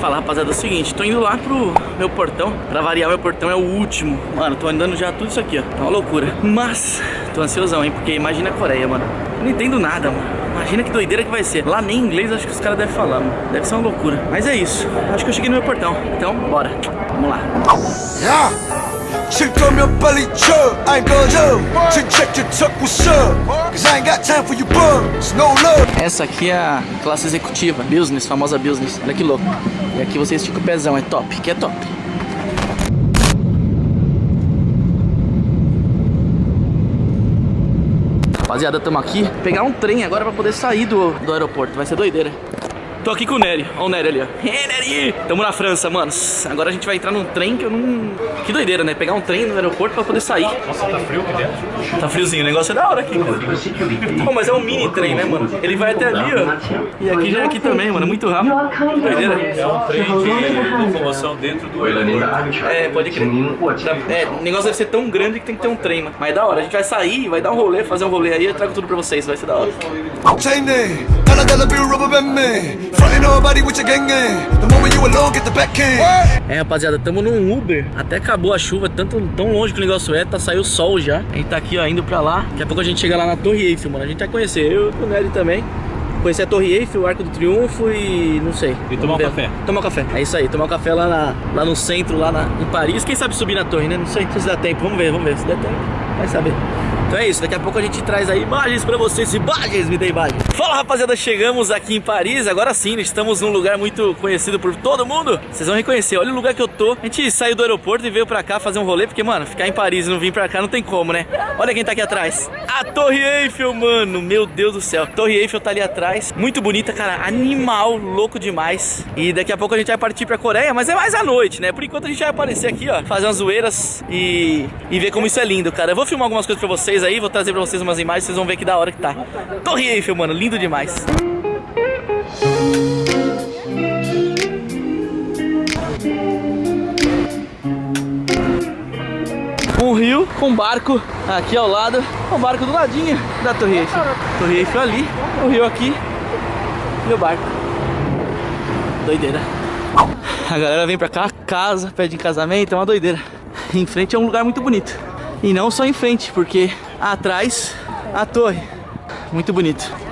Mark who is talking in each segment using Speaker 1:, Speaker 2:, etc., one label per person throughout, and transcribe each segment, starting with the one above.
Speaker 1: falar, rapaziada, é o seguinte Tô indo lá pro meu portão Pra variar, meu portão é o último. Mano, tô andando já tudo isso aqui, ó É uma loucura. Mas, tô ansiosão, hein Porque imagina a Coreia, mano. Eu não entendo nada, mano. Imagina que doideira que vai ser. Lá nem inglês acho que os caras devem falar, mano. Deve ser uma loucura. Mas é isso Acho que eu cheguei no meu portão. Então, bora. Vamos lá.
Speaker 2: 야! 칠 거면 빨리 쳐 I ain't 꺼져 진짜 찾고 써 Cause I ain't got time for you bums No love
Speaker 1: Essa aqui é a classe executiva Business, famosa business Olha que louco E aqui você estica o pezão, é top Que é top Rapaziada, tamo aqui Pegar um trem agora pra poder sair do, do aeroporto Vai ser doideira Tô aqui com o Nery. olha. o Nery ali, ó. Hey, Nery! Tamo na França, mano. Agora a gente vai entrar num trem que eu não... Que doideira, né? Pegar um trem no aeroporto pra poder sair.
Speaker 3: Nossa, tá frio aqui dentro.
Speaker 1: Tá friozinho. O negócio é da hora aqui, cara. bom, mas é um mini trem, né, mano? Ele vai até ali, ó. E aqui já é aqui também, mano. É muito rápido. Que doideira.
Speaker 3: É um trem de locomoção dentro do aeroporto.
Speaker 1: É, pode crer. É, o negócio deve ser tão grande que tem que ter um trem, mano. Mas é da hora. A gente vai sair, vai dar um rolê, fazer um rolê aí. Eu trago tudo pra vocês. Vai ser da hora.
Speaker 2: Chain day.
Speaker 1: É, rapaziada, tamo num Uber. Até acabou a chuva, tanto, tão longe que o negócio é Tá saiu o sol já. A gente tá aqui, ó, indo pra lá. Daqui a pouco a gente chega lá na Torre Eiffel, mano. A gente vai conhecer, eu e o Nery também. Conhecer a Torre Eiffel, o Arco do Triunfo e não sei.
Speaker 3: E tomar um café.
Speaker 1: Tomar um café, é isso aí, tomar um café lá, na- lá no centro, lá na- em Paris. Quem sabe subir na torre, né? Não sei se dá tempo, vamos ver, vamos ver. Se der tempo, vai saber. Então é isso, daqui a pouco a gente traz aí imagens pra vocês, imagens, me dê imagens. Fala rapaziada, chegamos aqui em Paris, agora sim, estamos num lugar muito conhecido por todo mundo. Vocês vão reconhecer, olha o lugar que eu tô. A gente saiu do aeroporto e veio pra cá fazer um rolê, porque mano, ficar em Paris e não vir pra cá não tem como, né? Olha quem tá aqui atrás. A Torre Eiffel, mano, meu Deus do céu. Torre Eiffel tá ali atrás, muito bonita, cara, animal, louco demais. E daqui a pouco a gente vai partir pra Coreia, mas é mais à noite, né? Por enquanto a gente vai aparecer aqui, ó, fazer umas zoeiras e, e ver como isso é lindo, cara. Eu vou filmar algumas coisas pra vocês aí, vou trazer pra vocês umas imagens, vocês vão ver que da hora que tá. Torre Eiffel, mano, lindo demais. Um rio com barco aqui ao lado, um barco do ladinho da Torre Eiffel. Torre Eiffel ali, o rio aqui e o barco. Doideira. A galera vem pra cá, casa, pede em casamento, é uma doideira. Em frente é um lugar muito bonito. E não só em frente, porque atrás a torre. Muito bonito.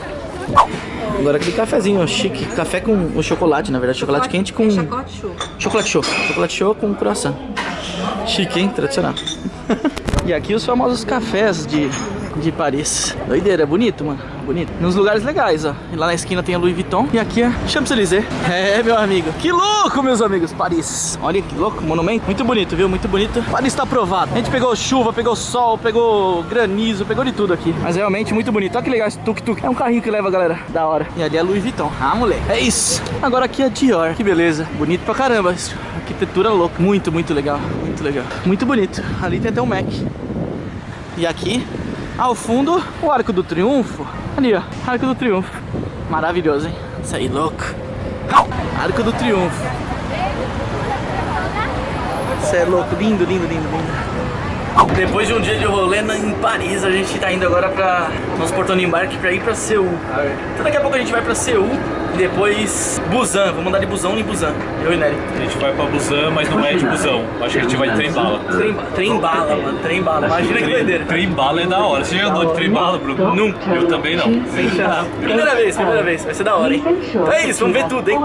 Speaker 1: Agora aquele cafezinho, chique. Café com o chocolate, na verdade. Chocolate quente com...
Speaker 4: Chocolate show.
Speaker 1: Chocolate show. Chocolate show com croissant. Chique, hein? Tradicional. e aqui os famosos cafés de, de Paris. Doideira, é bonito, mano. Bonito. Nos lugares legais, ó. E lá na esquina tem a Louis Vuitton. E aqui é Champs-Élysées. É, meu amigo. Que louco, meus amigos. Paris. Olha que louco. Monumento. Muito bonito, viu? Muito bonito. Paris tá aprovado. A gente pegou chuva, pegou sol, pegou granizo, pegou de tudo aqui. Mas realmente muito bonito. Olha que legal esse tuk-tuk. É um carrinho que leva a galera. Da hora. E ali é Louis Vuitton. Ah, moleque. É isso. Agora aqui é Dior. Que beleza. Bonito pra caramba. Arquitetura louca. Muito, muito legal. Muito legal. Muito bonito. Ali tem até um Mac. E aqui, ao fundo, o Arco do Triunfo. Ali, ó. Arco do Triunfo. Maravilhoso, hein? Isso aí, louco. Arco do Triunfo. Isso é louco. Lindo, lindo, lindo, lindo. Depois de um dia de rolê em Paris, a gente tá indo agora pra nosso portão de embarque pra ir pra Seul. Então daqui a pouco a gente vai pra Seul e depois Busan. Vamos andar de busão em Busan. Eu e Nery.
Speaker 3: A gente vai pra Busan, mas não é de busão. Acho que a gente vai de trem bala.
Speaker 1: Trem, trem bala, mano. Trem bala. Imagina que doideira.
Speaker 3: Trem bala é da hora. Você já andou de trem bala, Bruno?
Speaker 1: Nunca.
Speaker 3: Eu também não.
Speaker 1: Primeira vez, primeira vez. Vai ser da hora, hein? Então é isso, vamos ver tudo, hein?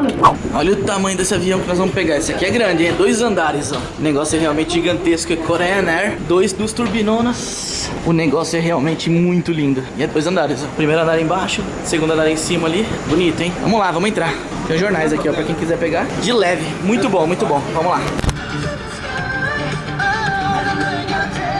Speaker 1: Olha o tamanho desse avião que nós vamos pegar. Esse aqui é grande, hein? É dois andares, ó. O negócio é realmente gigantesco. É Korean Air. Dos turbinonas. O negócio é realmente muito lindo. E é dois andares, ó. Primeiro andar embaixo, segundo andar em cima ali. Bonito, hein? Vamos lá, vamos entrar. Tem os jornais aqui, ó, pra quem quiser pegar. De leve. Muito bom, muito bom. Vamos lá.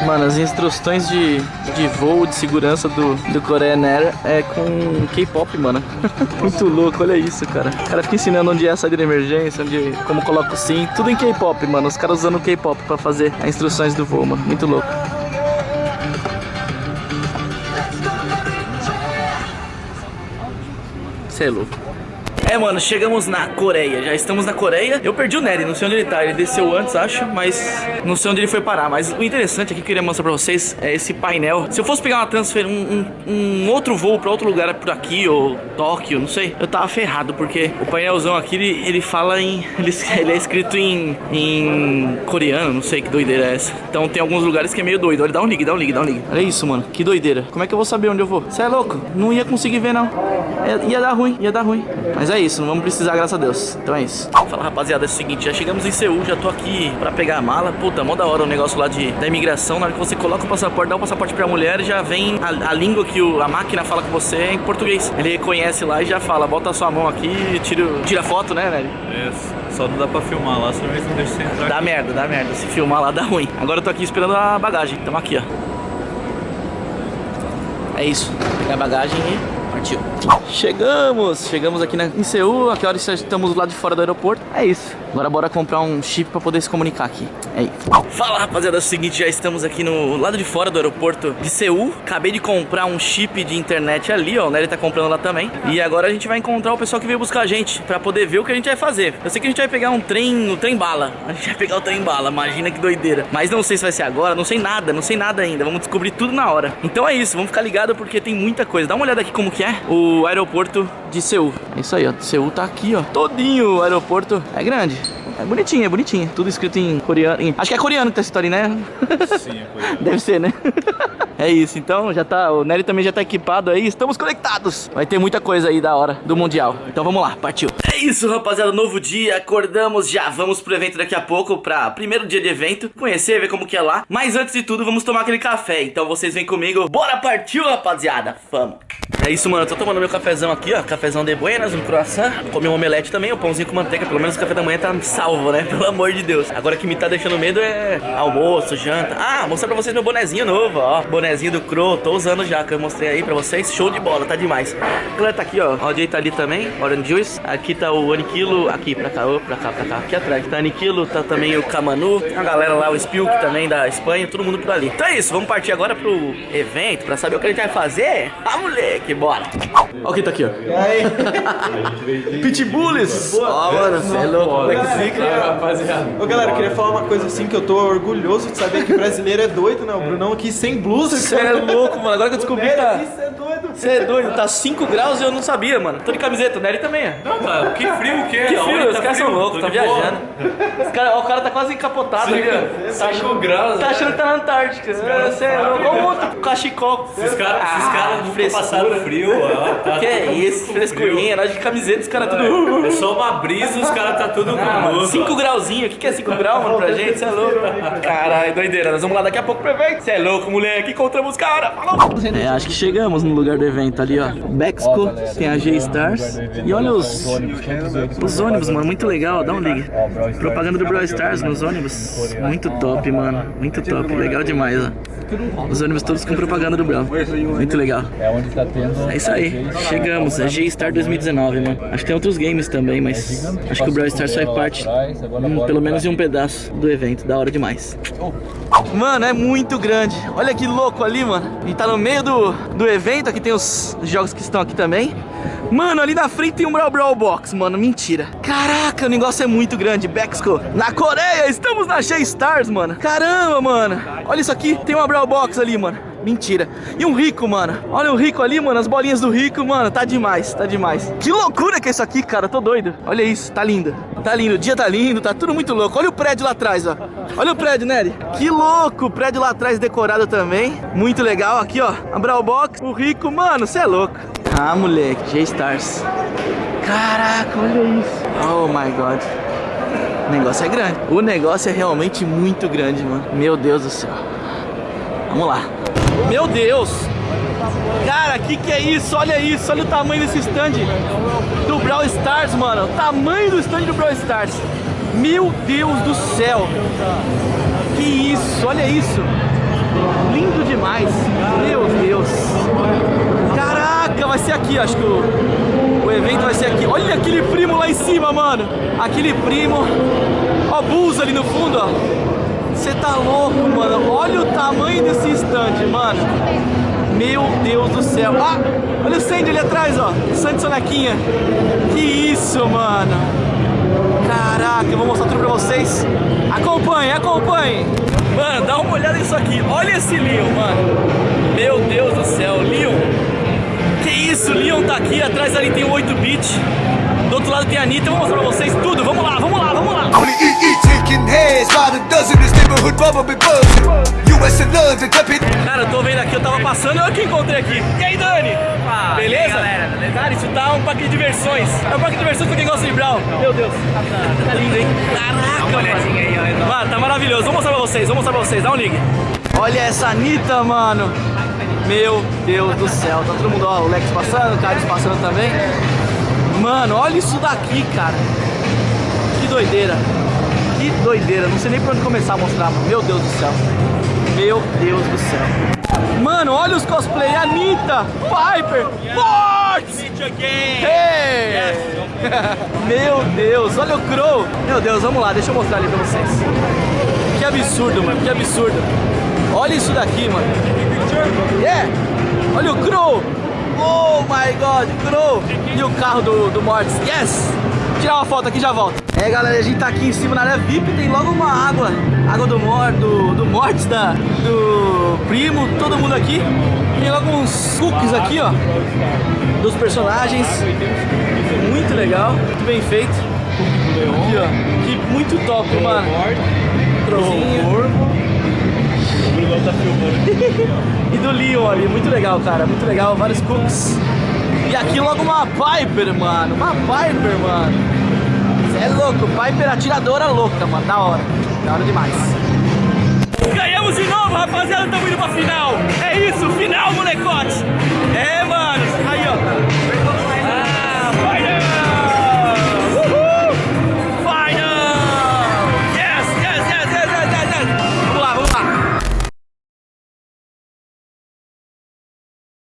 Speaker 1: Mano, as instruções de, de voo, de segurança do, do Korean Air é com K-pop, mano. Muito louco, olha isso, cara. O cara fica ensinando onde é a saída de emergência, onde, como coloca o sim. Tudo em K-pop, mano. Os caras usando K-pop pra fazer as instruções do voo, mano. Muito louco. Você é louco. É, mano, chegamos na Coreia. Já estamos na Coreia. Eu perdi o Nery, não sei onde ele tá. Ele desceu antes, acho, mas não sei onde ele foi parar. Mas o interessante aqui que eu queria mostrar pra vocês é esse painel. Se eu fosse pegar uma transfer, um, um, um outro voo pra outro lugar por aqui, ou Tóquio, não sei, eu tava ferrado, porque o painelzão aqui, ele, ele fala em... Ele, ele é escrito em, em coreano, não sei que doideira é essa. Então tem alguns lugares que é meio doido. Olha, dá um ligue, dá um ligue, dá um ligue. Olha isso, mano. Que doideira. Como é que eu vou saber onde eu vou? Você é louco? Não ia conseguir ver, não. É, ia dar ruim, ia dar ruim. Mas é isso, não vamos precisar, graças a Deus. Então é isso. Fala, rapaziada, é o seguinte, já chegamos em Seul, já tô aqui pra pegar a mala. Puta, mó da hora o negócio lá de, da imigração. Na hora que você coloca o passaporte, dá o passaporte pra mulher, já vem a, a língua que o, a máquina fala com você é em português. Ele reconhece lá e já fala, bota a sua mão aqui e tira, tira foto, né, velho?
Speaker 3: É, só não dá pra filmar lá, senão eles não deixam você entrar.
Speaker 1: Dá
Speaker 3: aqui.
Speaker 1: merda, dá merda. Se filmar lá dá ruim. Agora eu tô aqui esperando a bagagem. Tamo aqui, ó. É isso. Pegar a bagagem e partiu. Chegamos! Chegamos aqui na, em Seul. A que horas estamos do lado de fora do aeroporto? É isso. Agora bora comprar um chip pra poder se comunicar aqui. É isso. Fala, rapaziada. É o seguinte, já estamos aqui no lado de fora do aeroporto de Seul. Acabei de comprar um chip de internet ali, ó. O Nery tá comprando lá também. E agora a gente vai encontrar o pessoal que veio buscar a gente pra poder ver o que a gente vai fazer. Eu sei que a gente vai pegar um trem, o trem bala. A gente vai pegar o trem bala. Imagina que doideira. Mas não sei se vai ser agora, não sei nada, não sei nada ainda. Vamos descobrir tudo na hora. Então é isso, vamos ficar ligado porque tem muita coisa. Dá uma olhada aqui como que é o aeroporto de Seul. É isso aí, ó. Seul tá aqui, ó. Todinho o aeroporto. É grande. É bonitinho, é bonitinho. Tudo escrito em coreano. em- Acho que é coreano que tá essa história, né?
Speaker 3: Sim, é coisa.
Speaker 1: Deve ser, né? é isso, então já tá. O Nery também já tá equipado aí. Estamos conectados. Vai ter muita coisa aí da hora do Mundial. Então vamos lá, partiu. Isso, rapaziada. Novo dia, acordamos já. Vamos pro evento daqui a pouco, pra primeiro dia de evento. Conhecer, ver como que é lá. Mas antes de tudo, vamos tomar aquele café. Então vocês vêm comigo. Bora partiu, rapaziada. Vamos. É isso, mano. Eu tô tomando meu cafezão aqui, ó. Cafezão de buenas, um croissant. Comi um omelete também, o pãozinho com manteiga. Pelo menos o café da manhã tá salvo, né? Pelo amor de Deus. Agora o que me tá deixando medo é almoço, janta. Ah, mostrar pra vocês meu bonezinho novo, ó. Bonezinho do Crow. Tô usando já, que eu mostrei aí pra vocês. Show de bola, tá demais. Galera tá aqui. Ó, o Jay tá ali também. Orange Juice. Aqui tá o Aniquilo. Aqui, pra cá, ô, pra cá, pra cá. Aqui atrás. Tá Aniquilo, tá também o Camanu. A galera lá, o Spilk também da Espanha. Todo mundo por ali. Então é isso, vamos partir agora pro evento pra saber o que a gente vai fazer. Ah, moleque, bora. Ó, quem tá aqui, ó. Pitbulls! Ó, mano, você é louco. Como é que fica?
Speaker 3: rapaziada.
Speaker 4: Ô galera, eu queria falar uma coisa assim que eu tô orgulhoso de saber que brasileiro é doido, né? O Brunão aqui sem blusa.
Speaker 1: Você é louco, mano. Agora que eu descobri tá.
Speaker 4: Isso é doido.
Speaker 1: Você é doido, tá 5 graus e eu não sabia, mano. Tô de camiseta, o Nery também é.
Speaker 3: Não, tá, que frio que é.
Speaker 1: Que frio, os
Speaker 3: tá
Speaker 1: caras são loucos, tá viajando. Os cara, ó, o cara tá quase encapotado ali, ó. Tá achando,
Speaker 3: graus,
Speaker 1: tá achando que tá na Antártica. Você é louco. Olha o outro cachecol.
Speaker 3: Esses caras esses caras nunca
Speaker 1: frescura.
Speaker 3: passaram frio, ó. Tá
Speaker 1: Que é isso, frescurinha, nós de camiseta, os caras tudo.
Speaker 3: frio. É só uma brisa, os caras tá tudo com luz.
Speaker 1: 5 grauzinho, o que, que é 5 graus, mano, pra gente? Você é louco. Caralho, doideira. Nós vamos lá daqui a pouco pro evento. Você é louco, moleque. Encontramos os caras. Falou. É, acho que chegamos no lugar do evento ali, ó. Bexco, tem a G-Stars. E olha os, os ônibus, mano. Muito legal, dá um ligue. Propaganda do Brawl Stars nos ônibus. Muito top, mano. Muito top. Legal demais, ó. Os ônibus todos com propaganda do Brawl. Muito legal. É isso aí. Chegamos. É G-Star 2019, mano. Acho que tem outros games também, mas acho que o Brawl Stars faz parte, pelo menos de um pedaço do evento. Da hora demais. Mano, é muito grande. Olha que louco ali, mano. E tá no meio do, do evento. Aqui tem os jogos que estão aqui também. Mano, ali na frente tem um Brawl Brawl Box, mano. Mentira. Caraca, o negócio é muito grande. Bexco. Na Coreia, estamos na G-Stars, mano. Caramba, mano. Olha isso aqui. Tem uma Brawl Box ali, mano. Mentira. E um rico, mano. Olha o rico ali, mano. As bolinhas do rico, mano. Tá demais, tá demais. Que loucura que é isso aqui, cara. Tô doido. Olha isso, tá lindo. Tá lindo. O dia tá lindo, tá tudo muito louco. Olha o prédio lá atrás, ó. Olha o prédio, Nery. Que louco. O prédio lá atrás decorado também. Muito legal. Aqui, ó. A Brawl Box. O rico, mano. Você é louco. Ah, moleque. G-Stars. Caraca, olha isso. Oh, my God. O negócio é grande. O negócio é realmente muito grande, mano. Meu Deus do céu. Vamos lá. Meu Deus! Cara, que que é isso? Olha isso, olha o tamanho desse stand do Brawl Stars, mano. O tamanho do stand do Brawl Stars. Meu Deus do céu! Que isso, olha isso! Lindo demais! Meu Deus! Caraca, vai ser aqui, acho que o, o evento vai ser aqui. Olha aquele primo lá em cima, mano! Aquele primo. Ó, Bulls ali no fundo, ó. Você tá louco, mano. Olha o tamanho desse stand, mano. Meu Deus do céu. Ah, olha o Sandy ali atrás, ó. Sandy Sonequinha. Que isso, mano. Caraca, eu vou mostrar tudo pra vocês. Acompanhe, acompanhe. Mano, dá uma olhada nisso aqui. Olha esse Leon, mano. Meu Deus do céu, Leon. Que isso, Leon tá aqui. Atrás ali tem o 8-bit. Do outro lado tem a Anitta. Eu vou mostrar pra vocês tudo. Vamos lá, vamos lá, vamos lá.
Speaker 2: Be buzzing. US and London.
Speaker 1: Cara, eu tô vendo aqui, eu tava passando, o que eu encontrei aqui. E aí, Dani?
Speaker 5: Opa,
Speaker 1: beleza?
Speaker 5: aí, galera, beleza?
Speaker 1: Cara, isso tá um parque de diversões. É um parque de diversões pra quem gosta de Brown. Meu Deus. Tá lindo, hein? Caraca,
Speaker 5: Dá aí, ó.
Speaker 1: mano. Mano, tá maravilhoso. Vou mostrar pra vocês, vou mostrar pra vocês. Dá um ligue. Olha essa Anitta, mano. Meu Deus do céu. Tá todo mundo, ó, o Lex passando, o Carlos passando também. Mano, olha isso daqui, cara. Que doideira. Que doideira. Não sei nem por onde começar a mostrar. Meu Deus do céu. Meu Deus do céu. Mano, olha os cosplay. Anitta, Piper, Forte. Hey! Meu Deus, olha o Crow. Meu Deus, vamos lá, deixa eu mostrar ali pra vocês. Que absurdo, mano, que absurdo. Olha isso daqui, mano. Yeah! Olha o Crow. Oh my God, Crow. E o carro do, do Mortis. Yes! Vou tirar uma foto aqui e já volto. É, galera, a gente tá aqui em cima na área VIP, tem logo uma água. Água do Mor, do, do Mortis, da, do Primo, todo mundo aqui. Tem logo uns cookies aqui, ó. Dos personagens. Muito legal, muito bem feito. Aqui, ó. Que muito top, mano. Trozinho. e do Leon ali, muito legal, cara, muito legal, vários cookies. E aqui logo uma Piper, mano, uma Piper, mano. É louco, Piper atiradora louca, mano, da hora, da hora demais. Ganhamos de novo, rapaziada, estamos indo pra final. É isso, final, molecote. É, mano.